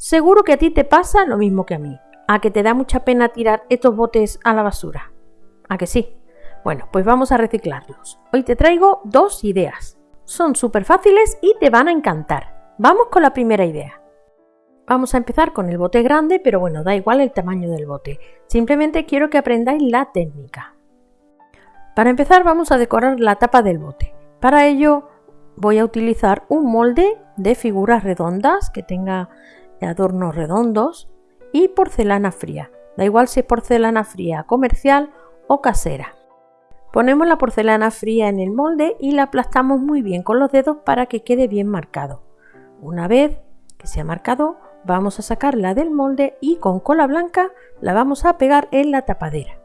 Seguro que a ti te pasa lo mismo que a mí, a que te da mucha pena tirar estos botes a la basura. ¿A que sí? Bueno, pues vamos a reciclarlos. Hoy te traigo dos ideas. Son súper fáciles y te van a encantar. Vamos con la primera idea. Vamos a empezar con el bote grande, pero bueno, da igual el tamaño del bote. Simplemente quiero que aprendáis la técnica. Para empezar vamos a decorar la tapa del bote. Para ello voy a utilizar un molde de figuras redondas que tenga adornos redondos y porcelana fría. Da igual si es porcelana fría comercial o casera. Ponemos la porcelana fría en el molde y la aplastamos muy bien con los dedos para que quede bien marcado. Una vez que se ha marcado, vamos a sacarla del molde y con cola blanca la vamos a pegar en la tapadera.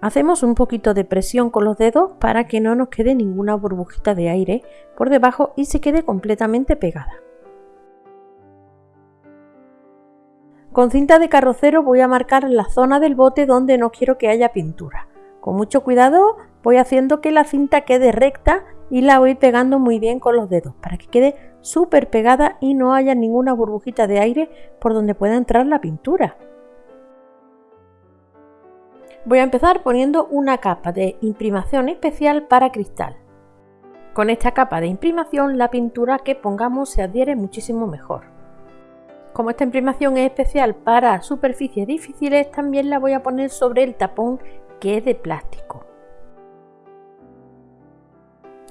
Hacemos un poquito de presión con los dedos para que no nos quede ninguna burbujita de aire por debajo y se quede completamente pegada. Con cinta de carrocero voy a marcar la zona del bote donde no quiero que haya pintura. Con mucho cuidado voy haciendo que la cinta quede recta y la voy pegando muy bien con los dedos para que quede súper pegada y no haya ninguna burbujita de aire por donde pueda entrar la pintura. Voy a empezar poniendo una capa de imprimación especial para cristal. Con esta capa de imprimación la pintura que pongamos se adhiere muchísimo mejor. Como esta imprimación es especial para superficies difíciles, también la voy a poner sobre el tapón que es de plástico.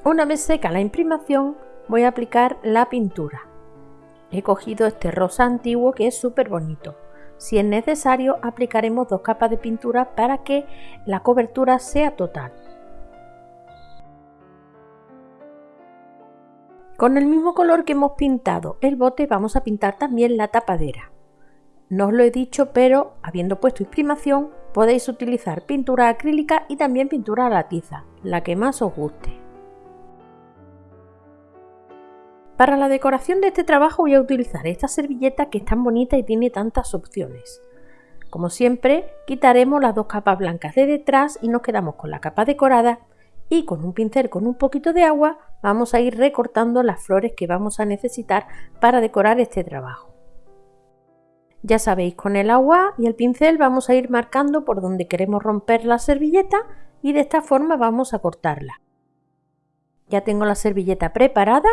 Una vez seca la imprimación, voy a aplicar la pintura. He cogido este rosa antiguo que es súper bonito. Si es necesario, aplicaremos dos capas de pintura para que la cobertura sea total. Con el mismo color que hemos pintado el bote vamos a pintar también la tapadera. No os lo he dicho, pero habiendo puesto imprimación podéis utilizar pintura acrílica y también pintura a la tiza, la que más os guste. Para la decoración de este trabajo voy a utilizar esta servilleta que es tan bonita y tiene tantas opciones. Como siempre, quitaremos las dos capas blancas de detrás y nos quedamos con la capa decorada y con un pincel con un poquito de agua vamos a ir recortando las flores que vamos a necesitar para decorar este trabajo. Ya sabéis, con el agua y el pincel vamos a ir marcando por donde queremos romper la servilleta y de esta forma vamos a cortarla. Ya tengo la servilleta preparada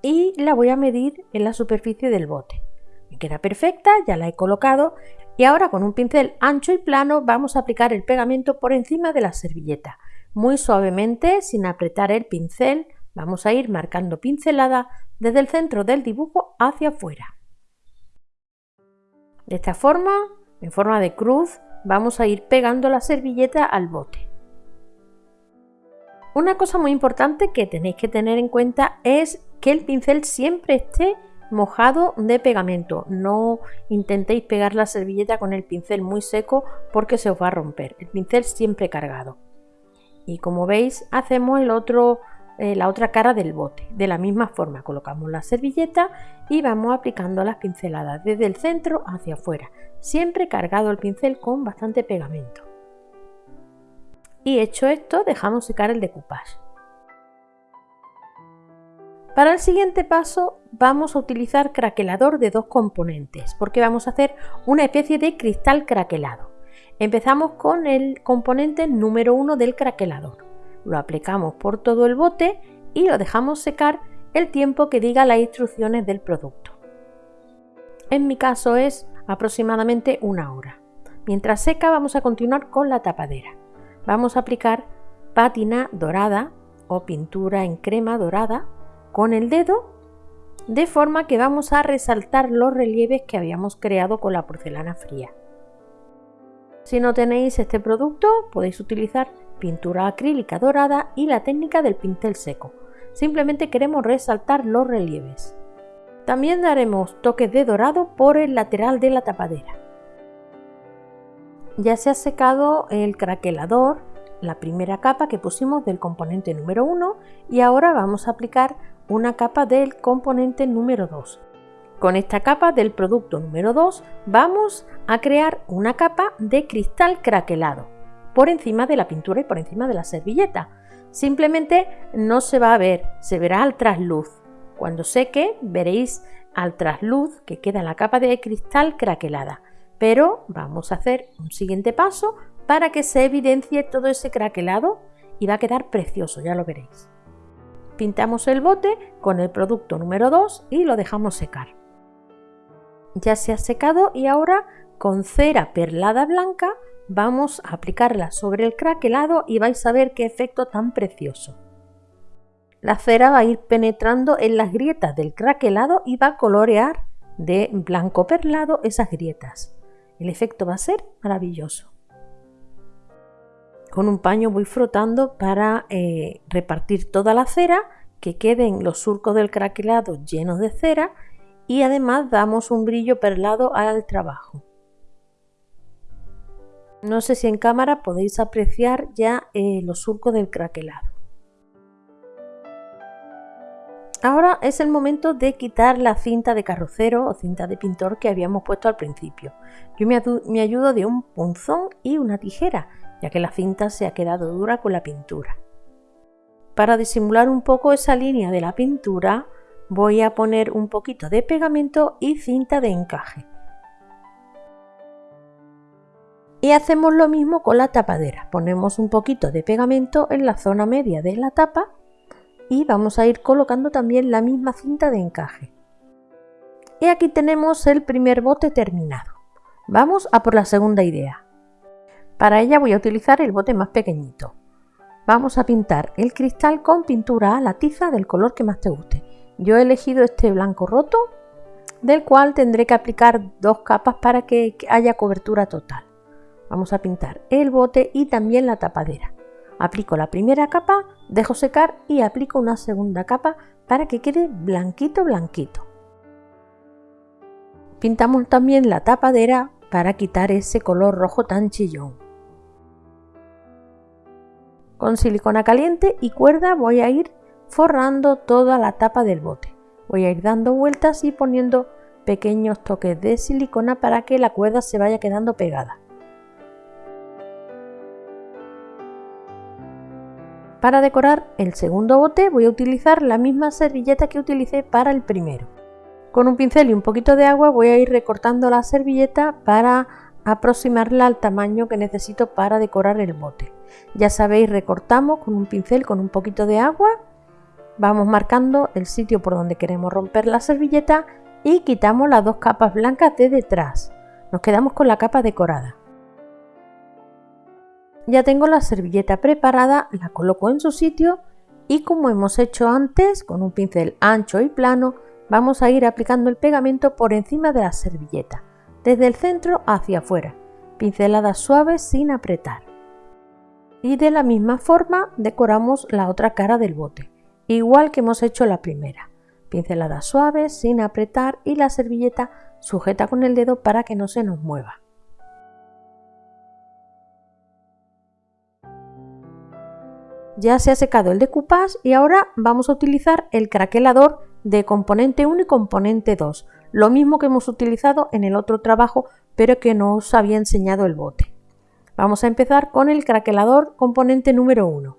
y la voy a medir en la superficie del bote. Me queda perfecta, ya la he colocado y ahora con un pincel ancho y plano vamos a aplicar el pegamento por encima de la servilleta muy suavemente, sin apretar el pincel, vamos a ir marcando pincelada desde el centro del dibujo hacia afuera. De esta forma, en forma de cruz, vamos a ir pegando la servilleta al bote. Una cosa muy importante que tenéis que tener en cuenta es que el pincel siempre esté mojado de pegamento. No intentéis pegar la servilleta con el pincel muy seco porque se os va a romper. El pincel siempre cargado y como veis hacemos el otro, eh, la otra cara del bote. De la misma forma colocamos la servilleta y vamos aplicando las pinceladas desde el centro hacia afuera, siempre cargado el pincel con bastante pegamento. Y hecho esto dejamos secar el decoupage. Para el siguiente paso vamos a utilizar craquelador de dos componentes porque vamos a hacer una especie de cristal craquelado. Empezamos con el componente número 1 del craquelador. Lo aplicamos por todo el bote y lo dejamos secar el tiempo que diga las instrucciones del producto. En mi caso es aproximadamente una hora. Mientras seca vamos a continuar con la tapadera. Vamos a aplicar pátina dorada o pintura en crema dorada con el dedo de forma que vamos a resaltar los relieves que habíamos creado con la porcelana fría. Si no tenéis este producto, podéis utilizar pintura acrílica dorada y la técnica del pincel seco. Simplemente queremos resaltar los relieves. También daremos toques de dorado por el lateral de la tapadera. Ya se ha secado el craquelador, la primera capa que pusimos del componente número 1 y ahora vamos a aplicar una capa del componente número 2. Con esta capa del producto número 2 vamos a crear una capa de cristal craquelado por encima de la pintura y por encima de la servilleta. Simplemente no se va a ver, se verá al trasluz. Cuando seque veréis al trasluz que queda la capa de cristal craquelada. Pero vamos a hacer un siguiente paso para que se evidencie todo ese craquelado y va a quedar precioso, ya lo veréis. Pintamos el bote con el producto número 2 y lo dejamos secar. Ya se ha secado y ahora con cera perlada blanca vamos a aplicarla sobre el craquelado y vais a ver qué efecto tan precioso. La cera va a ir penetrando en las grietas del craquelado y va a colorear de blanco perlado esas grietas. El efecto va a ser maravilloso. Con un paño voy frotando para eh, repartir toda la cera, que queden los surcos del craquelado llenos de cera y además damos un brillo perlado al trabajo. No sé si en cámara podéis apreciar ya eh, los surcos del craquelado. Ahora es el momento de quitar la cinta de carrocero o cinta de pintor que habíamos puesto al principio. Yo me, me ayudo de un punzón y una tijera ya que la cinta se ha quedado dura con la pintura. Para disimular un poco esa línea de la pintura voy a poner un poquito de pegamento y cinta de encaje. Y hacemos lo mismo con la tapadera. Ponemos un poquito de pegamento en la zona media de la tapa y vamos a ir colocando también la misma cinta de encaje. Y aquí tenemos el primer bote terminado. Vamos a por la segunda idea. Para ella voy a utilizar el bote más pequeñito. Vamos a pintar el cristal con pintura a la tiza del color que más te guste. Yo he elegido este blanco roto, del cual tendré que aplicar dos capas para que haya cobertura total. Vamos a pintar el bote y también la tapadera. Aplico la primera capa, dejo secar y aplico una segunda capa para que quede blanquito blanquito. Pintamos también la tapadera para quitar ese color rojo tan chillón. Con silicona caliente y cuerda voy a ir forrando toda la tapa del bote. Voy a ir dando vueltas y poniendo pequeños toques de silicona para que la cuerda se vaya quedando pegada. Para decorar el segundo bote voy a utilizar la misma servilleta que utilicé para el primero. Con un pincel y un poquito de agua voy a ir recortando la servilleta para aproximarla al tamaño que necesito para decorar el bote. Ya sabéis, recortamos con un pincel con un poquito de agua, vamos marcando el sitio por donde queremos romper la servilleta y quitamos las dos capas blancas de detrás. Nos quedamos con la capa decorada. Ya tengo la servilleta preparada, la coloco en su sitio y como hemos hecho antes, con un pincel ancho y plano, vamos a ir aplicando el pegamento por encima de la servilleta, desde el centro hacia afuera, pinceladas suaves sin apretar y de la misma forma decoramos la otra cara del bote, igual que hemos hecho la primera. Pinceladas suaves, sin apretar y la servilleta sujeta con el dedo para que no se nos mueva. Ya se ha secado el decoupage y ahora vamos a utilizar el craquelador de componente 1 y componente 2, lo mismo que hemos utilizado en el otro trabajo pero que no os había enseñado el bote. Vamos a empezar con el craquelador componente número 1.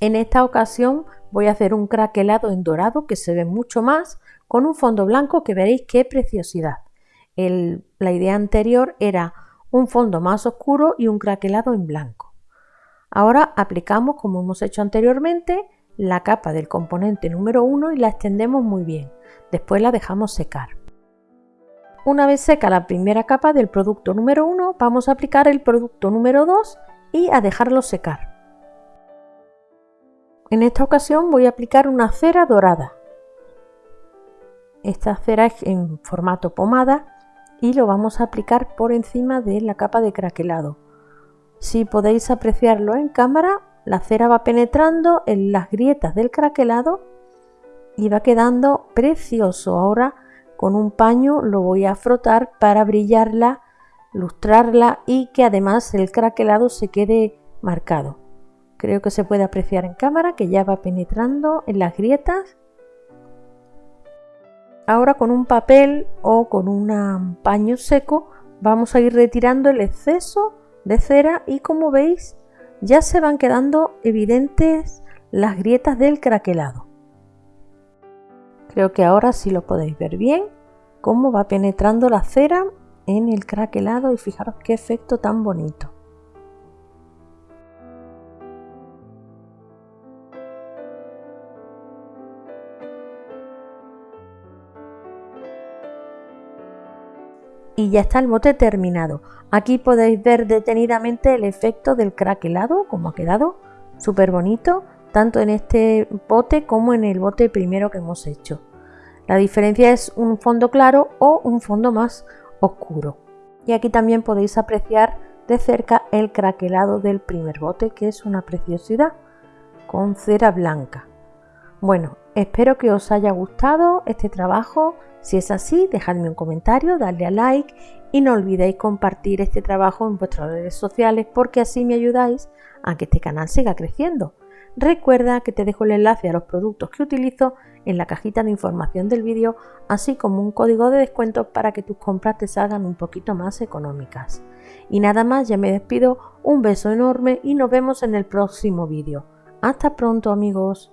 En esta ocasión voy a hacer un craquelado en dorado que se ve mucho más con un fondo blanco que veréis qué preciosidad. la idea anterior era un fondo más oscuro y un craquelado en blanco. Ahora aplicamos, como hemos hecho anteriormente, la capa del componente número 1 y la extendemos muy bien. Después la dejamos secar. Una vez seca la primera capa del producto número 1, vamos a aplicar el producto número 2 y a dejarlo secar. En esta ocasión voy a aplicar una cera dorada. Esta cera es en formato pomada y lo vamos a aplicar por encima de la capa de craquelado. Si podéis apreciarlo en cámara, la cera va penetrando en las grietas del craquelado y va quedando precioso. Ahora con un paño lo voy a frotar para brillarla, lustrarla y que además el craquelado se quede marcado. Creo que se puede apreciar en cámara que ya va penetrando en las grietas. Ahora con un papel o con un paño seco vamos a ir retirando el exceso de cera y como veis ya se van quedando evidentes las grietas del craquelado. Creo que ahora sí lo podéis ver bien, cómo va penetrando la cera en el craquelado y fijaros qué efecto tan bonito. Y ya está el bote terminado. Aquí podéis ver detenidamente el efecto del craquelado, como ha quedado, súper bonito, tanto en este bote como en el bote primero que hemos hecho. La diferencia es un fondo claro o un fondo más oscuro. Y aquí también podéis apreciar de cerca el craquelado del primer bote, que es una preciosidad, con cera blanca. Bueno, espero que os haya gustado este trabajo si es así, dejadme un comentario, dadle a like y no olvidéis compartir este trabajo en vuestras redes sociales porque así me ayudáis a que este canal siga creciendo. Recuerda que te dejo el enlace a los productos que utilizo en la cajita de información del vídeo, así como un código de descuento para que tus compras te salgan un poquito más económicas. Y nada más, ya me despido, un beso enorme y nos vemos en el próximo vídeo. Hasta pronto amigos.